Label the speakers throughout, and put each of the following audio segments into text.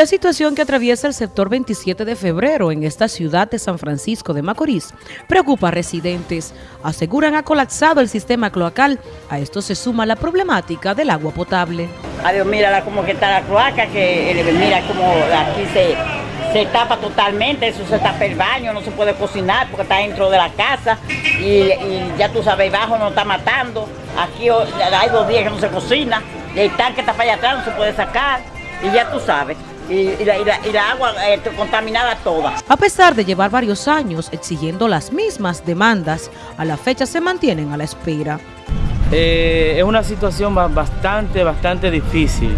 Speaker 1: La situación que atraviesa el sector 27 de febrero en esta ciudad de San Francisco de Macorís preocupa a residentes. Aseguran ha colapsado el sistema cloacal. A esto se suma la problemática del agua potable.
Speaker 2: Adiós, mira que está la cloaca, que eh, mira como aquí se, se tapa totalmente, eso se tapa el baño, no se puede cocinar porque está dentro de la casa y, ya tú sabes, bajo no está matando. Aquí hay dos días que no se cocina, el tanque está para allá atrás, no se puede sacar y ya tú sabes y, la, agua eh, contaminada toda.
Speaker 1: A pesar de llevar varios años exigiendo las mismas demandas, a la fecha se mantienen a la espera.
Speaker 3: Eh, es una situación bastante, bastante difícil.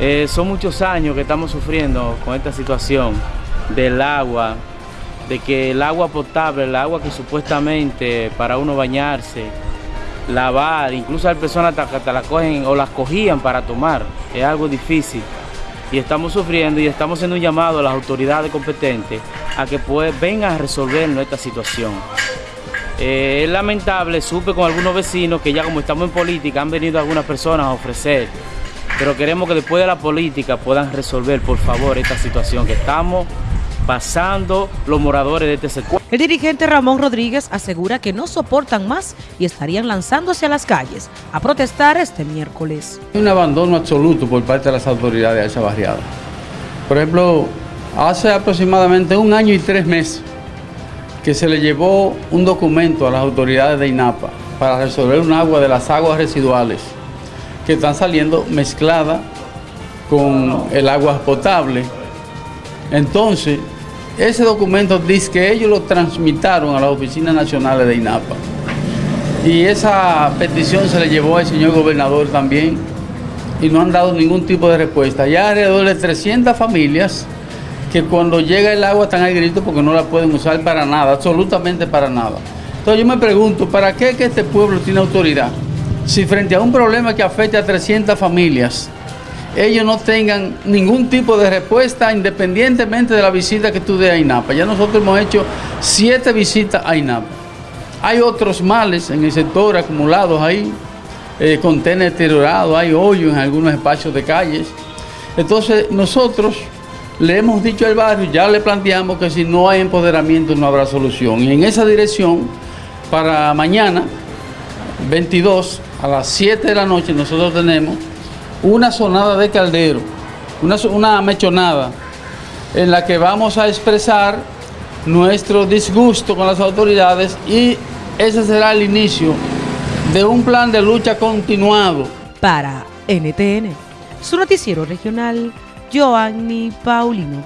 Speaker 3: Eh, son muchos años que estamos sufriendo con esta situación del agua, de que el agua potable, el agua que supuestamente para uno bañarse, lavar, incluso hay personas que la cogen o las cogían para tomar, es algo difícil y estamos sufriendo y estamos haciendo un llamado a las autoridades competentes a que pues, vengan a resolver nuestra situación. Eh, es lamentable, supe con algunos vecinos que ya como estamos en política han venido algunas personas a ofrecer, pero queremos que después de la política puedan resolver por favor esta situación que estamos pasando los moradores de este sector.
Speaker 1: El dirigente Ramón Rodríguez asegura que no soportan más y estarían lanzándose a las calles a protestar este miércoles.
Speaker 4: Hay un abandono absoluto por parte de las autoridades de esa barriada. Por ejemplo, hace aproximadamente un año y tres meses que se le llevó un documento a las autoridades de INAPA para resolver un agua de las aguas residuales que están saliendo mezcladas con el agua potable. Entonces, ese documento dice que ellos lo transmitaron a las oficinas nacionales de INAPA. Y esa petición se le llevó al señor gobernador también y no han dado ningún tipo de respuesta. Ya alrededor de 300 familias que cuando llega el agua están al grito porque no la pueden usar para nada, absolutamente para nada. Entonces yo me pregunto, ¿para qué que este pueblo tiene autoridad? Si frente a un problema que afecta a 300 familias, ellos no tengan ningún tipo de respuesta independientemente de la visita que tú des a INAPA. Ya nosotros hemos hecho siete visitas a INAPA. Hay otros males en el sector acumulados ahí, eh, contenedores deteriorados, hay hoyos en algunos espacios de calles. Entonces nosotros le hemos dicho al barrio, ya le planteamos que si no hay empoderamiento no habrá solución. Y en esa dirección, para mañana, 22, a las 7 de la noche, nosotros tenemos una sonada de caldero, una, una mechonada, en la que vamos a expresar nuestro disgusto con las autoridades y ese será el inicio de un plan de lucha continuado.
Speaker 1: Para NTN, su noticiero regional, Joanny Paulino.